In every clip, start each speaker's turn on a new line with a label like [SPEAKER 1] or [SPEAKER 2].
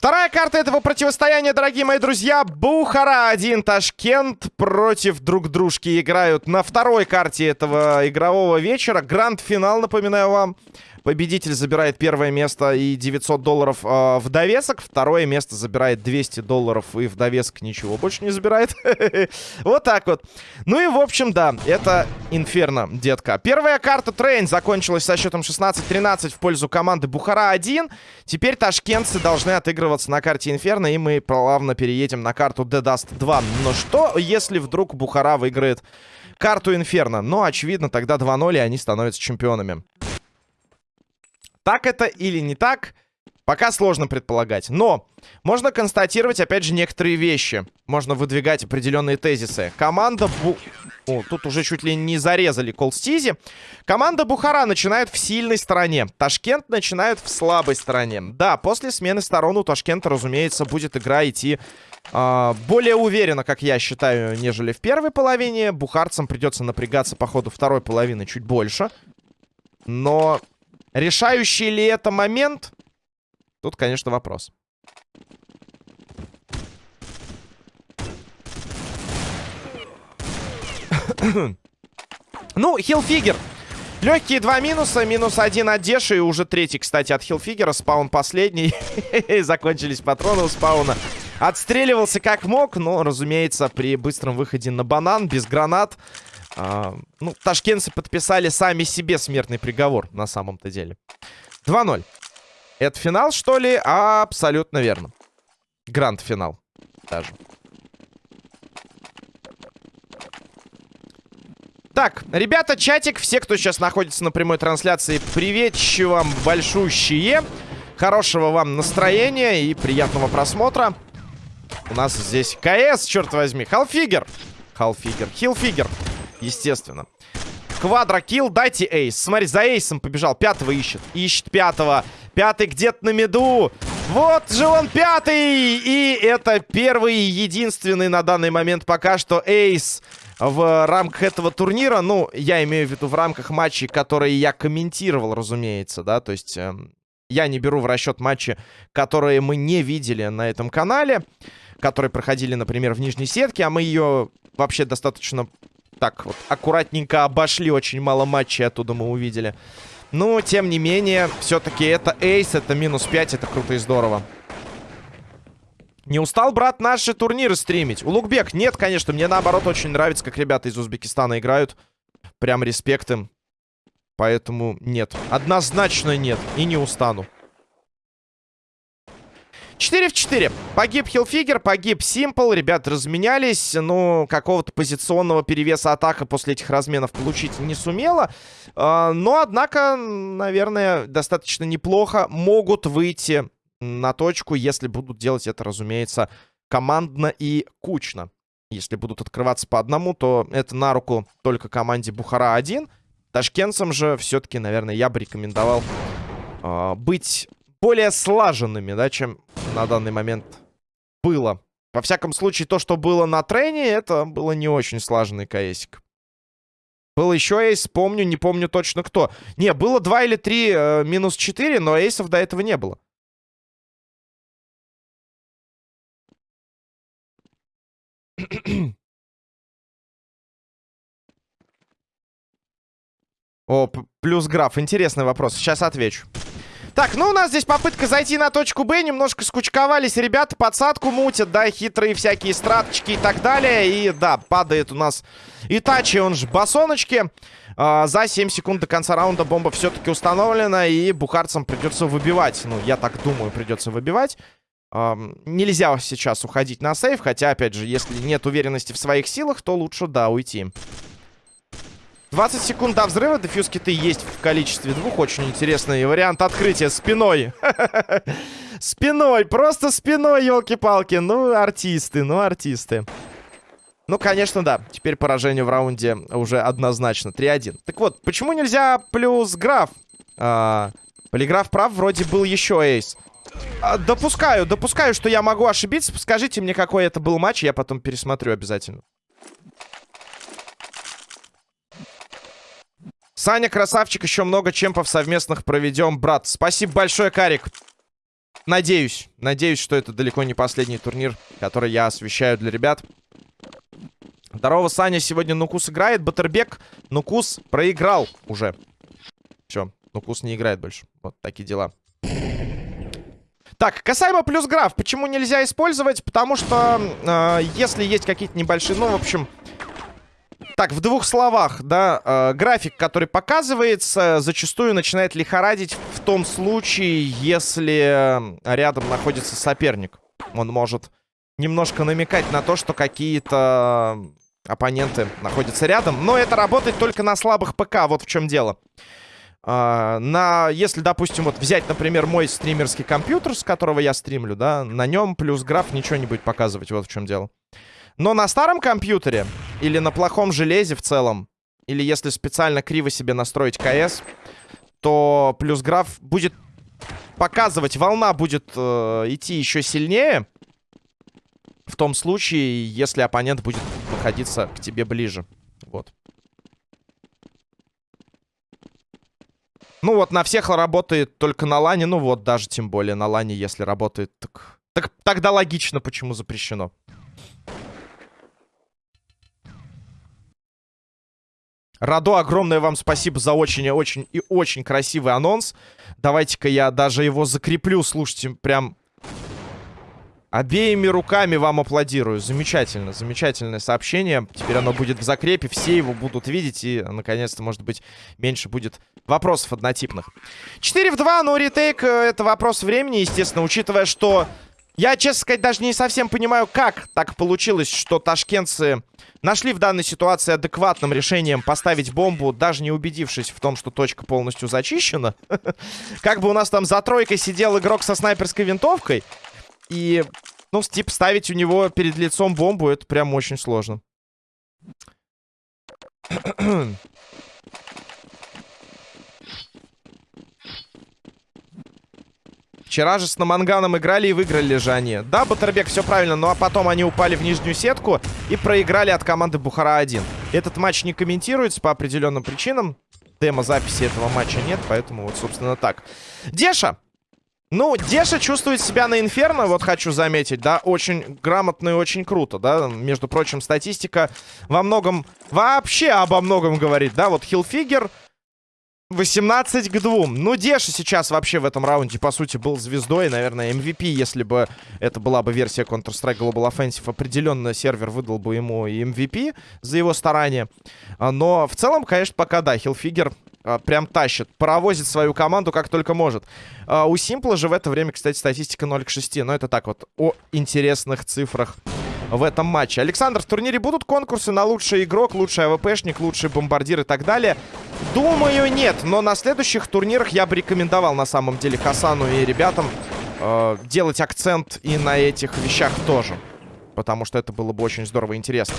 [SPEAKER 1] Вторая карта этого противостояния, дорогие мои друзья. Бухара-1, Ташкент против друг дружки играют на второй карте этого игрового вечера. Гранд-финал, напоминаю вам. Победитель забирает первое место и 900 долларов э, в довесок. Второе место забирает 200 долларов и в довесок ничего больше не забирает. Вот так вот. Ну и, в общем, да, это Инферно, детка. Первая карта Train закончилась со счетом 16-13 в пользу команды Бухара-1. Теперь ташкентцы должны отыгрываться на карте Инферно, и мы плавно переедем на карту Dust 2. Но что, если вдруг Бухара выиграет карту Инферно? Ну, очевидно, тогда 2-0, и они становятся чемпионами. Так это или не так, пока сложно предполагать. Но можно констатировать, опять же, некоторые вещи. Можно выдвигать определенные тезисы. Команда Бу... О, тут уже чуть ли не зарезали Колстизи. Команда Бухара начинает в сильной стороне. Ташкент начинает в слабой стороне. Да, после смены сторон у Ташкента, разумеется, будет игра идти э, более уверенно, как я считаю, нежели в первой половине. Бухарцам придется напрягаться по ходу второй половины чуть больше. Но Решающий ли это момент? Тут, конечно, вопрос. ну, хилфигер. Легкие два минуса. Минус один от Деши. И уже третий, кстати, от хилфигера. Спаун последний. Закончились патроны у спауна. Отстреливался как мог. Но, разумеется, при быстром выходе на банан, без гранат... А, ну, ташкентцы подписали сами себе смертный приговор, на самом-то деле. 2-0. Это финал, что ли? Абсолютно верно. Гранд-финал даже. Так, ребята, чатик, все, кто сейчас находится на прямой трансляции, приветчи вам большущие. Хорошего вам настроения и приятного просмотра. У нас здесь КС, черт возьми. Халфигер. Халфигер. Хилфигер естественно. Квадрокилл, дайте эйс. Смотри, за эйсом побежал. Пятого ищет. Ищет пятого. Пятый где-то на меду. Вот же он пятый! И это первый и единственный на данный момент пока что эйс в рамках этого турнира. Ну, я имею в виду в рамках матчей, которые я комментировал, разумеется, да. То есть э, я не беру в расчет матчи, которые мы не видели на этом канале. Которые проходили, например, в нижней сетке. А мы ее вообще достаточно так вот аккуратненько обошли. Очень мало матчей оттуда мы увидели. Но, тем не менее, все-таки это эйс, это минус 5, это круто и здорово. Не устал, брат, наши турниры стримить? Улугбек, нет, конечно, мне наоборот очень нравится, как ребята из Узбекистана играют. Прям респект им. Поэтому нет. Однозначно нет. И не устану. 4 в 4. Погиб Хилфигер, погиб Симпл. Ребят разменялись. Но какого-то позиционного перевеса атака после этих разменов получить не сумела. А, но, однако, наверное, достаточно неплохо могут выйти на точку, если будут делать это, разумеется, командно и кучно. Если будут открываться по одному, то это на руку только команде Бухара-1. Ташкентцам же все-таки, наверное, я бы рекомендовал э, быть более слаженными, да, чем на данный момент было. Во всяком случае, то, что было на трене, это было не очень слаженный КСик. Был еще эйс, помню, не помню точно кто. Не, было 2 или 3 э, минус 4, но эйсов до этого не было. О, плюс граф. Интересный вопрос. Сейчас отвечу. Так, ну у нас здесь попытка зайти на точку Б. Немножко скучковались ребята, подсадку мутят, да, хитрые всякие страточки и так далее. И да, падает у нас Итачи, он же басоночки. А, за 7 секунд до конца раунда бомба все-таки установлена. И бухарцам придется выбивать. Ну, я так думаю, придется выбивать. А, нельзя сейчас уходить на сейф. Хотя, опять же, если нет уверенности в своих силах, то лучше, да, уйти. 20 секунд до взрыва. Дефьюз киты есть в количестве двух. Очень интересный вариант открытия спиной. Спиной, просто спиной, елки-палки. Ну, артисты, ну, артисты. Ну, конечно, да. Теперь поражение в раунде уже однозначно. 3-1. Так вот, почему нельзя плюс граф? А, полиграф прав, вроде был еще эйс. А, допускаю, допускаю, что я могу ошибиться. Скажите мне, какой это был матч, я потом пересмотрю обязательно. Саня, красавчик, еще много чемпов совместных проведем, брат. Спасибо большое, Карик. Надеюсь, надеюсь, что это далеко не последний турнир, который я освещаю для ребят. Здорово, Саня. Сегодня Нукус играет. Батербек Нукус проиграл уже. Все, Нукус не играет больше. Вот такие дела. Так, касаемо плюс граф. Почему нельзя использовать? Потому что э, если есть какие-то небольшие... Ну, в общем... Так, в двух словах, да, э, график, который показывается, зачастую начинает лихорадить в том случае, если рядом находится соперник. Он может немножко намекать на то, что какие-то оппоненты находятся рядом. Но это работает только на слабых ПК, вот в чем дело. Uh, на, если, допустим, вот взять, например, мой стримерский компьютер, с которого я стримлю, да, на нем плюс граф ничего не будет показывать, вот в чем дело. Но на старом компьютере или на плохом железе в целом, или если специально криво себе настроить КС, то плюс граф будет показывать, волна будет э, идти еще сильнее, в том случае, если оппонент будет находиться к тебе ближе. Вот. Ну вот, на всех работает только на лане. Ну вот, даже тем более на лане, если работает, так... так тогда логично, почему запрещено. Радо, огромное вам спасибо за очень-очень и очень красивый анонс. Давайте-ка я даже его закреплю. Слушайте, прям Обеими руками вам аплодирую. Замечательно, замечательное сообщение. Теперь оно будет в закрепе, все его будут видеть. И, наконец-то, может быть, меньше будет вопросов однотипных. 4 в 2, но ретейк э, это вопрос времени, естественно, учитывая, что... Я, честно сказать, даже не совсем понимаю, как так получилось, что ташкентцы нашли в данной ситуации адекватным решением поставить бомбу, даже не убедившись в том, что точка полностью зачищена. Как бы у нас там за тройкой сидел игрок со снайперской винтовкой, и, ну, типа, ставить у него перед лицом бомбу, это прям очень сложно. Вчера же с Наманганом играли и выиграли же они. Да, Батербек, все правильно, ну а потом они упали в нижнюю сетку и проиграли от команды Бухара-1. Этот матч не комментируется по определенным причинам. Демо-записи этого матча нет, поэтому вот, собственно, так. Деша! Ну, Деша чувствует себя на Инферно, вот хочу заметить, да, очень грамотно и очень круто, да. Между прочим, статистика во многом, вообще обо многом говорит, да. Вот Хилфигер 18 к 2. Ну, Деша сейчас вообще в этом раунде, по сути, был звездой, наверное, MVP, если бы это была бы версия Counter-Strike Global Offensive. Определенно сервер выдал бы ему MVP за его старания. Но в целом, конечно, пока да, Хилфигер а, прям тащит. Паровозит свою команду как только может. А, у Симпла же в это время, кстати, статистика 0 к 6. Но это так вот о интересных цифрах в этом матче. Александр, в турнире будут конкурсы на лучший игрок, лучший АВПшник, лучший бомбардир и так далее? Думаю, нет. Но на следующих турнирах я бы рекомендовал на самом деле Хасану и ребятам э, делать акцент и на этих вещах тоже потому что это было бы очень здорово и интересно.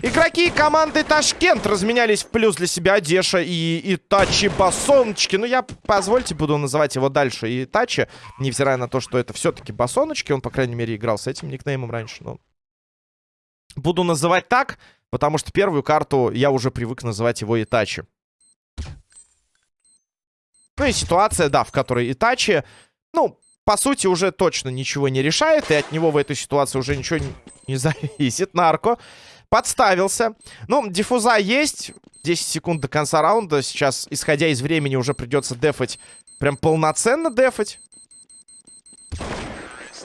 [SPEAKER 1] Игроки команды Ташкент разменялись в плюс для себя Деша и Итачи Басоночки. Ну, я, позвольте, буду называть его дальше Итачи, невзирая на то, что это все-таки Басоночки. Он, по крайней мере, играл с этим никнеймом раньше, но... Буду называть так, потому что первую карту я уже привык называть его Итачи. Ну и ситуация, да, в которой Итачи, ну, по сути, уже точно ничего не решает, и от него в этой ситуации уже ничего не, зависит. Нарко подставился. Ну, диффуза есть. 10 секунд до конца раунда. Сейчас, исходя из времени, уже придется дефать. Прям полноценно дефать.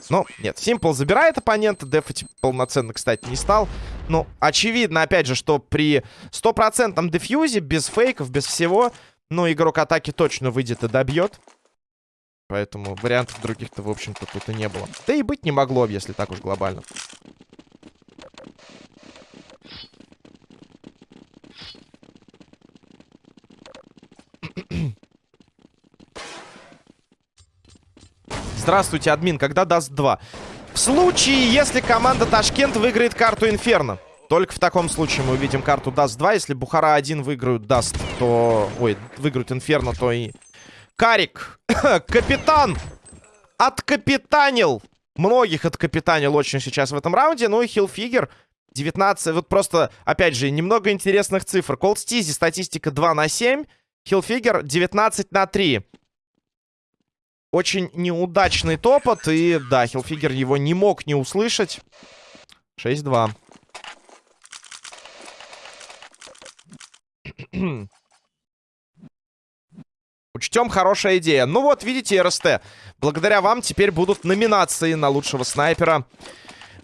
[SPEAKER 1] Ну, нет, Симпл забирает оппонента. Дефать полноценно, кстати, не стал. Ну, очевидно, опять же, что при стопроцентном дефьюзе, без фейков, без всего, ну, игрок атаки точно выйдет и добьет. Поэтому вариантов других-то, в общем-то, тут и не было. Да и быть не могло, если так уж глобально. Здравствуйте, админ. Когда Dust 2? В случае, если команда Ташкент выиграет карту Инферно. Только в таком случае мы увидим карту Dust 2. Если Бухара 1 выиграют Dust, то... Ой, выиграют Инферно, то и Карик, капитан, откапитанил. Многих откапитанил очень сейчас в этом раунде. Ну и Хилфигер 19. Вот просто, опять же, немного интересных цифр. Колд Стизи статистика 2 на 7. Хилфигер 19 на 3. Очень неудачный топот. И да, Хилфигер его не мог не услышать. 6-2. Учтем, хорошая идея. Ну вот, видите, РСТ. Благодаря вам теперь будут номинации на лучшего снайпера.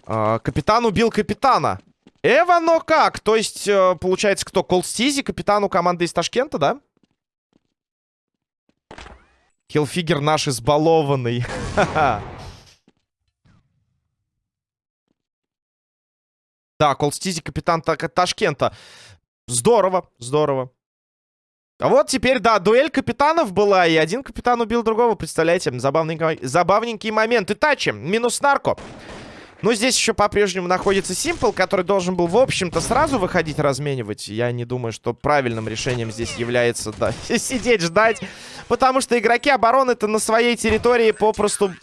[SPEAKER 1] Э, капитан убил капитана. Эва, но как? То есть, э, получается, кто? Колстизи, капитану команды из Ташкента, да? Хилфигер наш избалованный. Да, Колстизи, капитан Ташкента. Здорово, здорово. А вот теперь, да, дуэль капитанов была, и один капитан убил другого, представляете? Забавненький, забавненький момент. Итачи, минус нарко. Но здесь еще по-прежнему находится Симпл, который должен был, в общем-то, сразу выходить разменивать. Я не думаю, что правильным решением здесь является, да, сидеть ждать. Потому что игроки обороны-то на своей территории попросту...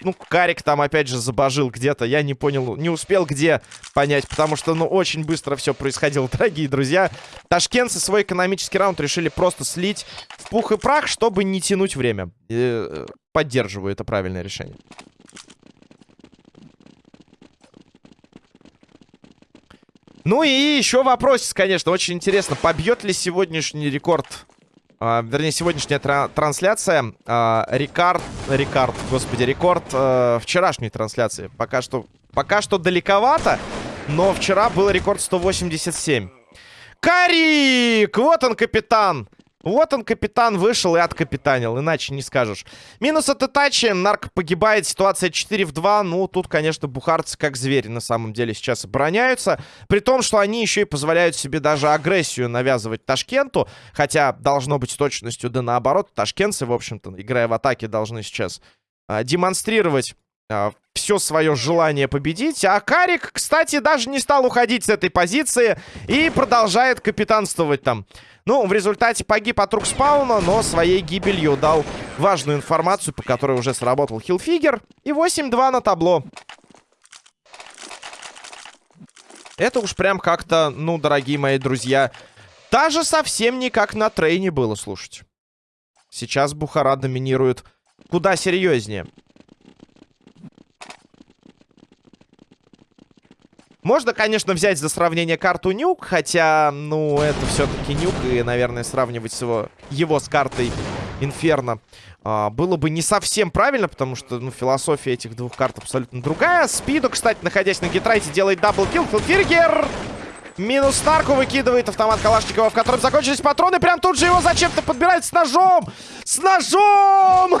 [SPEAKER 1] Ну, Карик там, опять же, забожил где-то. Я не понял, не успел где понять. Потому что, ну, очень быстро все происходило, дорогие друзья. Ташкентцы свой экономический раунд решили просто слить в пух и прах, чтобы не тянуть время. Э, поддерживаю это правильное решение. Ну и еще вопрос, конечно, очень интересно. Побьет ли сегодняшний рекорд, а, вернее, сегодняшняя тра трансляция а, рекорд, рекорд, господи, рекорд а, вчерашней трансляции. Пока что, пока что далековато, но вчера был рекорд 187. Карик! Вот он, капитан! Вот он, капитан, вышел и откапитанил, иначе не скажешь. Минус от Итачи, Нарк погибает, ситуация 4 в 2. Ну, тут, конечно, бухарцы как звери на самом деле сейчас обороняются. При том, что они еще и позволяют себе даже агрессию навязывать Ташкенту. Хотя, должно быть с точностью да наоборот. Ташкентцы, в общем-то, играя в атаке, должны сейчас а, демонстрировать а, все свое желание победить. А Карик, кстати, даже не стал уходить с этой позиции и продолжает капитанствовать там. Ну, в результате погиб от рук спауна, но своей гибелью дал важную информацию, по которой уже сработал хилфигер. И 8-2 на табло. Это уж прям как-то, ну, дорогие мои друзья, даже совсем не как на трейне было, слушать. Сейчас Бухара доминирует куда серьезнее. Можно, конечно, взять за сравнение карту Nuke, хотя, ну, это все-таки Nuke, и, наверное, сравнивать его, его с картой Инферно а, было бы не совсем правильно, потому что, ну, философия этих двух карт абсолютно другая. Спиду, кстати, находясь на гитрайте, делает double kill. Филфиргер! Минус Старку выкидывает автомат Калашникова, в котором закончились патроны. Прям тут же его зачем-то подбирают с ножом! С ножом!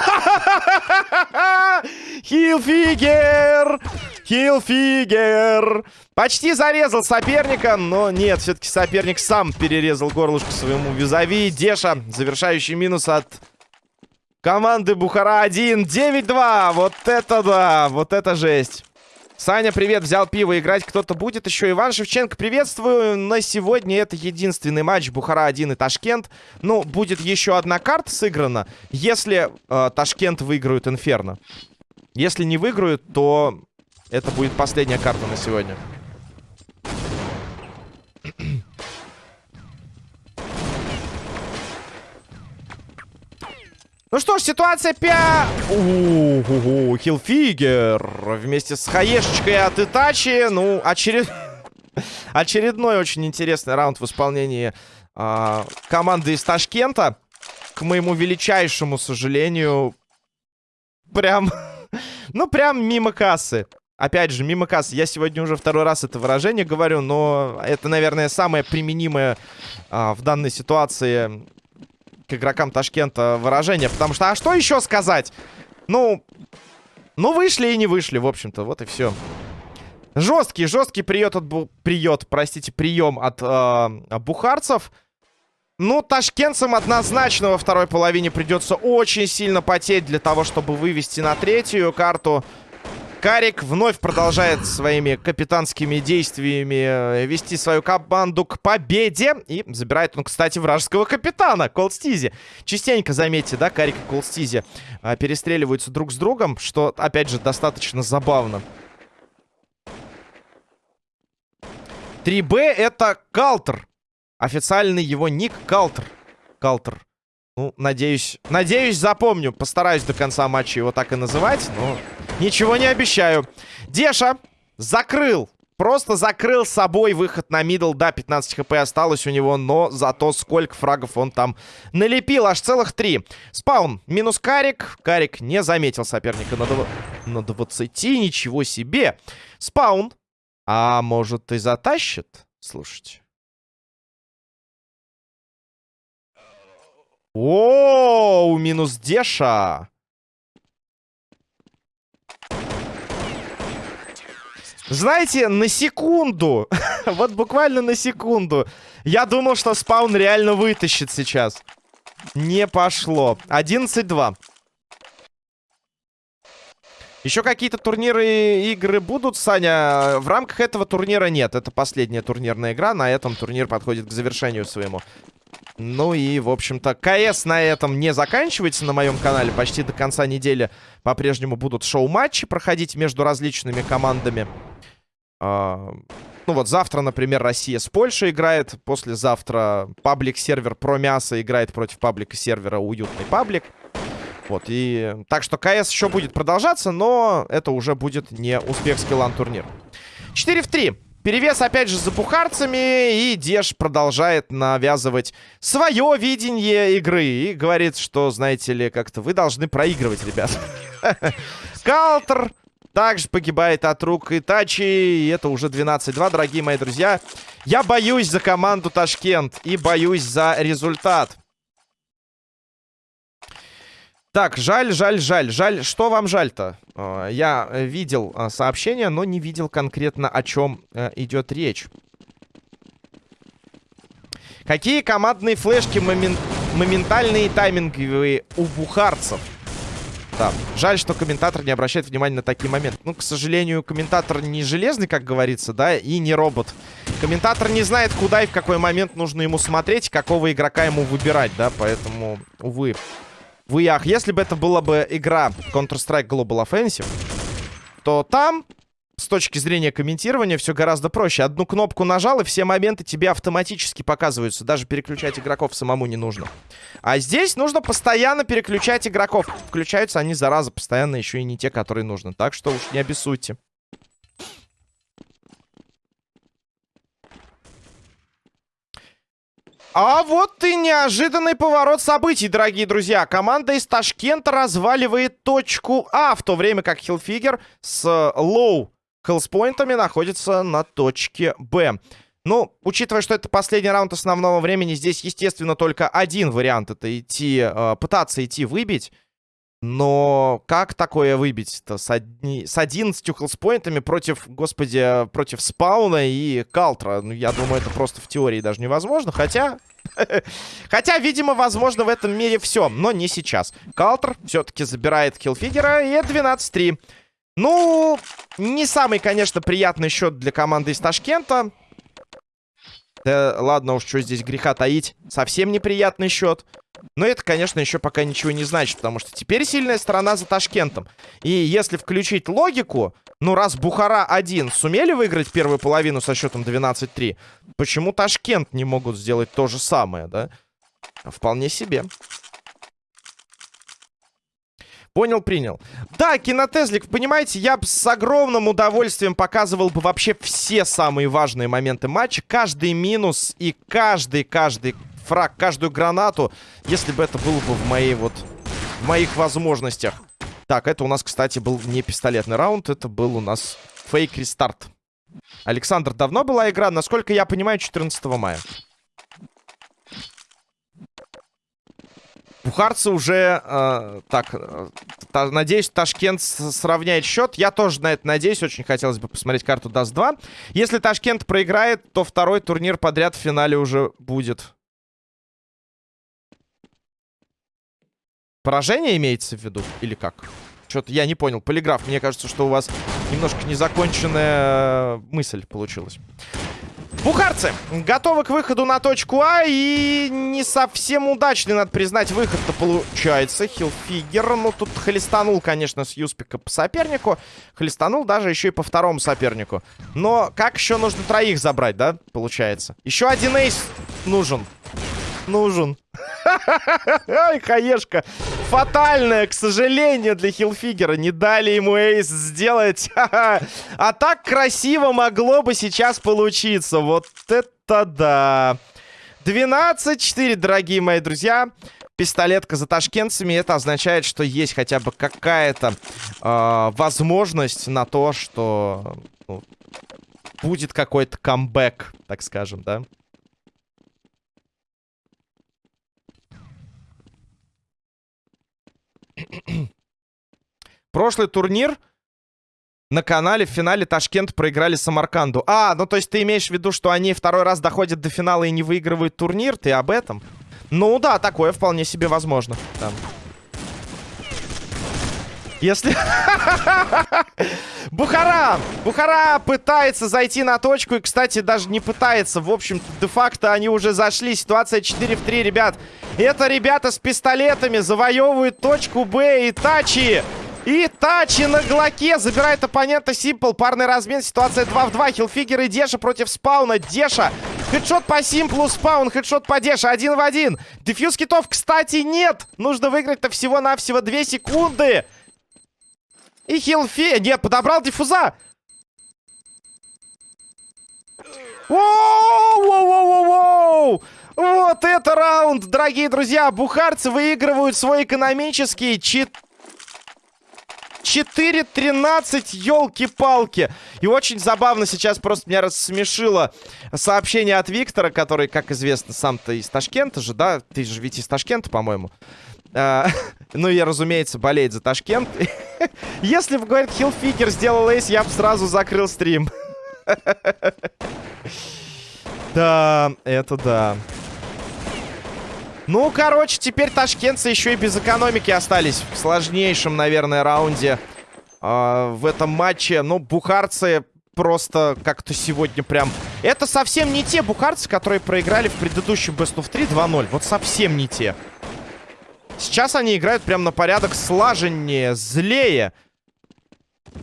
[SPEAKER 1] Хилфигер! Хилфигер! Почти зарезал соперника, но нет, все-таки соперник сам перерезал горлышко своему визави. Деша, завершающий минус от команды Бухара-1. 9-2, вот это да, вот это жесть. Саня, привет, взял пиво, играть кто-то будет еще. Иван Шевченко, приветствую. На сегодня это единственный матч Бухара-1 и Ташкент. Ну, будет еще одна карта сыграна, если э, Ташкент выиграют Инферно. Если не выиграют, то это будет последняя карта на сегодня. Ну что ж, ситуация 5... Ууу, Хилфигер вместе с хаешечкой от Итачи. Ну, очеред... очередной очень интересный раунд в исполнении э, команды из Ташкента. К моему величайшему сожалению, прям... ну, прям мимо кассы. Опять же, мимо кассы. Я сегодня уже второй раз это выражение говорю, но это, наверное, самое применимое а, в данной ситуации к игрокам Ташкента выражение. Потому что, а что еще сказать? Ну, ну вышли и не вышли, в общем-то. Вот и все. Жесткий, жесткий приет от... Бу... Приет, простите, прием от э, бухарцев. Ну, ташкентцам однозначно во второй половине придется очень сильно потеть для того, чтобы вывести на третью карту. Карик вновь продолжает своими капитанскими действиями э, вести свою команду к победе. И забирает он, кстати, вражеского капитана, Колстизи. Частенько, заметьте, да, Карик и Колстизи а, перестреливаются друг с другом, что, опять же, достаточно забавно. 3Б это Калтер. Официальный его ник Калтер. Калтер. Ну, надеюсь, надеюсь, запомню. Постараюсь до конца матча его так и называть, но ничего не обещаю. Деша закрыл Просто закрыл собой выход на middle. Да, 15 HP осталось у него, но зато сколько фрагов он там налепил. Аж целых три. Спаун минус Карик. Карик не заметил соперника на, дв... на 20. Ничего себе. Спаун. А может и затащит? Слушайте. О, минус Деша. Знаете, на секунду, вот буквально на секунду, я думал, что спаун реально вытащит сейчас. Не пошло. 11-2. Еще какие-то турниры и игры будут, Саня? В рамках этого турнира нет. Это последняя турнирная игра. На этом турнир подходит к завершению своему. Ну и, в общем-то, КС на этом не заканчивается на моем канале. Почти до конца недели по-прежнему будут шоу-матчи проходить между различными командами. А, ну вот завтра, например, Россия с Польшей играет. Послезавтра паблик-сервер про мясо играет против паблика-сервера уютный паблик. Вот, и... Так что КС еще будет продолжаться, но это уже будет не узбекский лан-турнир. 4 в 3. Перевес, опять же, за бухарцами. И Деш продолжает навязывать свое видение игры. И говорит, что, знаете ли, как-то вы должны проигрывать, ребят. Калтер также погибает от рук Итачи. И это уже 12-2, дорогие мои друзья. Я боюсь за команду Ташкент. И боюсь за результат. Так, жаль, жаль, жаль, жаль. Что вам жаль-то? А, я видел а, сообщение, но не видел конкретно, о чем э, идет речь. Какие командные флешки момент... моментальные тайминговые у бухарцев? Да. Жаль, что комментатор не обращает внимания на такие моменты. Ну, к сожалению, комментатор не железный, как говорится, да, и не робот. Комментатор не знает, куда и в какой момент нужно ему смотреть, какого игрока ему выбирать, да, поэтому, увы. В ях, если бы это была бы игра Counter-Strike Global Offensive, то там с точки зрения комментирования все гораздо проще. Одну кнопку нажал, и все моменты тебе автоматически показываются. Даже переключать игроков самому не нужно. А здесь нужно постоянно переключать игроков. Включаются они, зараза, постоянно еще и не те, которые нужны. Так что уж не обессудьте. А вот и неожиданный поворот событий, дорогие друзья. Команда из Ташкента разваливает точку А, в то время как Хилфигер с low health point ами находится на точке Б. Ну, учитывая, что это последний раунд основного времени, здесь, естественно, только один вариант. Это идти, э, пытаться идти выбить. Но как такое выбить-то с, одни... с 11 хелспоинтами против, господи, против спауна и калтра? Ну, я думаю, это просто в теории даже невозможно. Хотя... Хотя, видимо, возможно в этом мире все, но не сейчас. Калтер все-таки забирает киллфигера, и 12-3. Ну, не самый, конечно, приятный счет для команды из Ташкента. Да ладно уж, что здесь греха таить. Совсем неприятный счет. Но это, конечно, еще пока ничего не значит, потому что теперь сильная сторона за Ташкентом. И если включить логику, ну раз Бухара-1 сумели выиграть первую половину со счетом 12-3, почему Ташкент не могут сделать то же самое, да? Вполне себе. Понял, принял. Да, кинотезлик, понимаете, я бы с огромным удовольствием показывал бы вообще все самые важные моменты матча. Каждый минус и каждый, каждый фраг, каждую гранату, если бы это было бы в моей вот... В моих возможностях. Так, это у нас, кстати, был не пистолетный раунд, это был у нас fake restart. Александр, давно была игра? Насколько я понимаю, 14 мая. Бухарцы уже... Э, так, э, та, надеюсь, Ташкент сравняет счет. Я тоже на это надеюсь. Очень хотелось бы посмотреть карту Dust 2. Если Ташкент проиграет, то второй турнир подряд в финале уже будет. Поражение имеется в виду? Или как? Что-то я не понял. Полиграф, мне кажется, что у вас немножко незаконченная э, мысль получилась. Бухарцы готовы к выходу на точку А. И не совсем удачный, надо признать, выход-то получается. Хилфигер, ну тут хлестанул, конечно, с Юспика по сопернику. Хлестанул даже еще и по второму сопернику. Но как еще нужно троих забрать, да, получается? Еще один эйс нужен. Нужен. Ай, хаешка. Фатальная, к сожалению, для Хилфигера. Не дали ему эйс сделать. а так красиво могло бы сейчас получиться. Вот это да. 12-4, дорогие мои друзья. Пистолетка за ташкентцами. Это означает, что есть хотя бы какая-то э, возможность на то, что ну, будет какой-то камбэк, так скажем, да? Прошлый турнир на канале в финале Ташкент проиграли Самарканду. А, ну то есть ты имеешь в виду, что они второй раз доходят до финала и не выигрывают турнир? Ты об этом? Ну да, такое вполне себе возможно. Там. Если... Бухара! Бухара пытается зайти на точку. И, кстати, даже не пытается. В общем, де-факто они уже зашли. Ситуация 4 в 3, ребят. Это ребята с пистолетами завоевывают точку Б. И Тачи... И Тачи на Глоке забирает оппонента Симпл. Парный размен. Ситуация 2 в 2. Хилфигер и Деша против Спауна. Деша. Хедшот по Симплу. Спаун. Хедшот по Деша. Один в один. Дефьюз китов, кстати, нет. Нужно выиграть-то всего-навсего 2 секунды. И Хилфи... Не, подобрал диффуза. Воу-воу-воу-воу! Вот это раунд, дорогие друзья. Бухарцы выигрывают свой экономический чит... 4-13, елки-палки. И очень забавно сейчас просто меня рассмешило сообщение от Виктора, который, как известно, сам-то из Ташкента же, да? Ты же ведь из Ташкента, по-моему. А, ну, я, разумеется, болеет за Ташкент. Если бы, говорит, Хилфикер сделал эйс, я бы сразу закрыл стрим. Да, это да. Ну, короче, теперь ташкентцы еще и без экономики остались в сложнейшем, наверное, раунде э, в этом матче. Ну, бухарцы просто как-то сегодня прям... Это совсем не те бухарцы, которые проиграли в предыдущем Best of 3 2-0. Вот совсем не те. Сейчас они играют прям на порядок слаженнее, злее.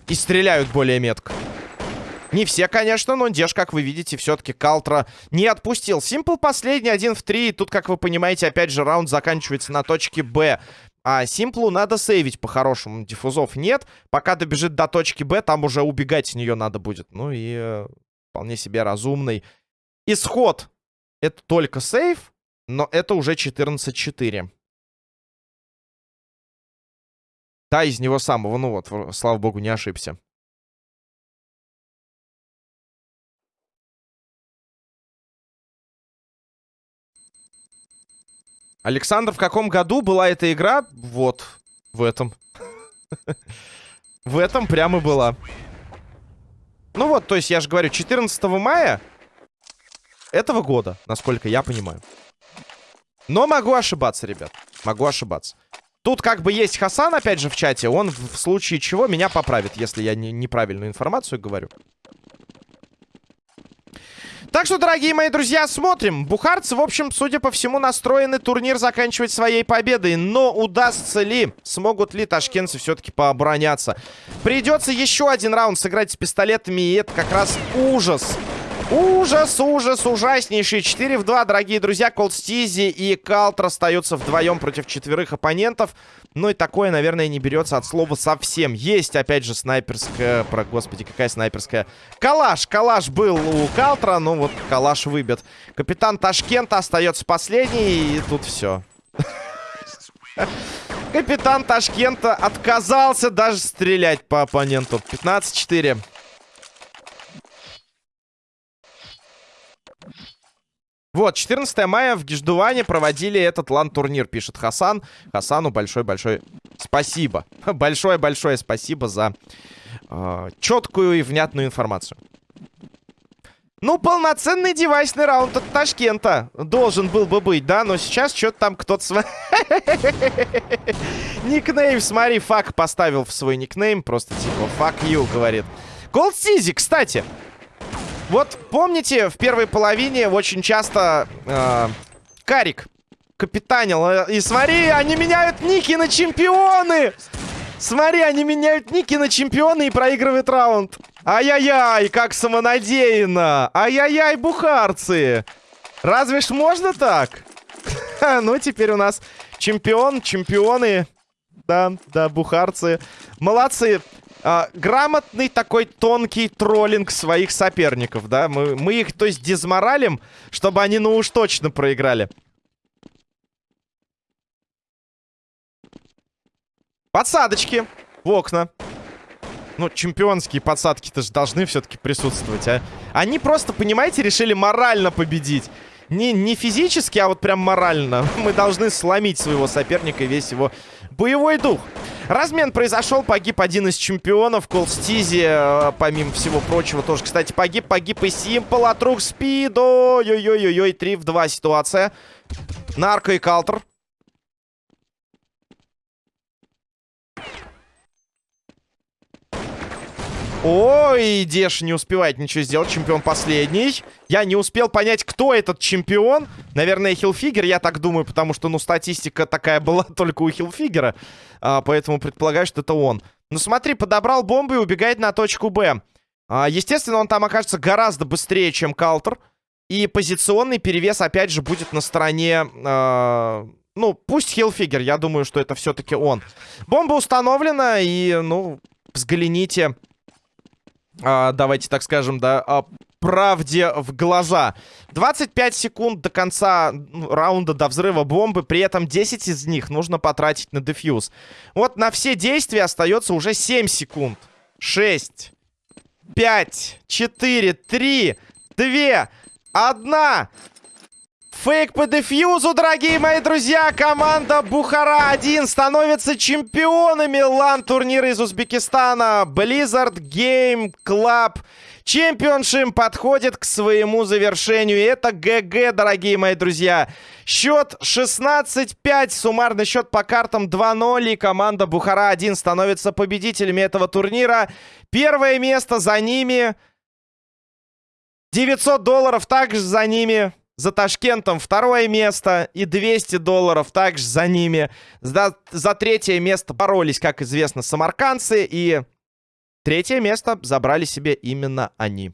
[SPEAKER 1] И стреляют более метко. Не все, конечно, но Деш, как вы видите, все-таки Калтра не отпустил. Симпл последний, один в три. Тут, как вы понимаете, опять же, раунд заканчивается на точке Б. А Симплу надо сейвить по-хорошему. Диффузов нет. Пока добежит до точки Б, там уже убегать с нее надо будет. Ну и э, вполне себе разумный исход. Это только сейв, но это уже 14-4. Да, из него самого. Ну вот, слава богу, не ошибся. Александр, в каком году была эта игра? Вот, в этом. В этом прямо была. Ну вот, то есть я же говорю, 14 мая этого года, насколько я понимаю. Но могу ошибаться, ребят. Могу ошибаться. Тут как бы есть Хасан, опять же, в чате. Он в случае чего меня поправит, если я не, неправильную информацию говорю. Так что, дорогие мои друзья, смотрим. Бухарцы, в общем, судя по всему, настроены турнир заканчивать своей победой. Но удастся ли, смогут ли ташкентцы все-таки пообороняться? Придется еще один раунд сыграть с пистолетами, и это как раз ужас. Ужас, ужас, ужаснейший. 4 в 2, дорогие друзья. Колдстизи и Калтер остаются вдвоем против четверых оппонентов. Ну и такое, наверное, не берется от слова совсем. Есть, опять же, снайперская... Про, господи, какая снайперская? Калаш. Калаш был у Калтера, ну вот калаш выбит. Капитан Ташкента остается последний, и тут все. Капитан Ташкента отказался даже стрелять по оппоненту. 15-4. Вот, 14 мая в Гиждуване проводили этот лан-турнир, пишет Хасан. Хасану большое-большое спасибо. Большое-большое спасибо за э, четкую и внятную информацию. Ну, полноценный девайсный раунд от Ташкента должен был бы быть, да? Но сейчас что-то там кто-то... Никнейм, смотри, fuck поставил в свой никнейм. Просто типа, fuck you, говорит. Голд Сизи, кстати. Вот помните, в первой половине очень часто э, Карик капитанил. Э, и смотри, они меняют ники на чемпионы! Смотри, они меняют ники на чемпионы и проигрывают раунд. Ай-яй-яй, как самонадеянно. Ай-яй-яй, бухарцы. Разве ж можно так? ну, теперь у нас чемпион, чемпионы. Да, да, бухарцы. Молодцы. А, грамотный такой тонкий троллинг своих соперников, да? Мы, мы их, то есть, дезморалим, чтобы они, ну уж точно проиграли. Подсадочки в окна. Ну, чемпионские подсадки-то же должны все-таки присутствовать, а? Они просто, понимаете, решили морально победить. Не, не физически, а вот прям морально. Мы должны сломить своего соперника и весь его боевой дух. Размен произошел, погиб один из чемпионов. Колстизи, э, помимо всего прочего, тоже, кстати, погиб. Погиб и Симпл от рук Спид. Ой-ой-ой-ой, 3 в 2 ситуация. Нарко и Калтер. Ой, Деш не успевает ничего сделать. Чемпион последний. Я не успел понять, кто этот чемпион. Наверное, Хилфигер, я так думаю, потому что, ну, статистика такая была только у Хилфигера. А, поэтому предполагаю, что это он. Ну, смотри, подобрал бомбу и убегает на точку Б. А, естественно, он там окажется гораздо быстрее, чем Калтер. И позиционный перевес, опять же, будет на стороне... А, ну, пусть Хилфигер, я думаю, что это все-таки он. Бомба установлена, и, ну, взгляните давайте так скажем, да, а, правде в глаза. 25 секунд до конца раунда, до взрыва бомбы. При этом 10 из них нужно потратить на дефьюз. Вот на все действия остается уже 7 секунд. 6, 5, 4, 3, 2, 1... Фейк по дефьюзу, дорогие мои друзья. Команда Бухара-1 становится чемпионами лан-турнира из Узбекистана. Blizzard Game Club Championship подходит к своему завершению. Это ГГ, дорогие мои друзья. Счет 16-5. Суммарный счет по картам 2-0. И команда Бухара-1 становится победителями этого турнира. Первое место за ними. 900 долларов также за ними. За Ташкентом второе место и 200 долларов также за ними. За, за третье место боролись, как известно, самаркандцы. И третье место забрали себе именно они.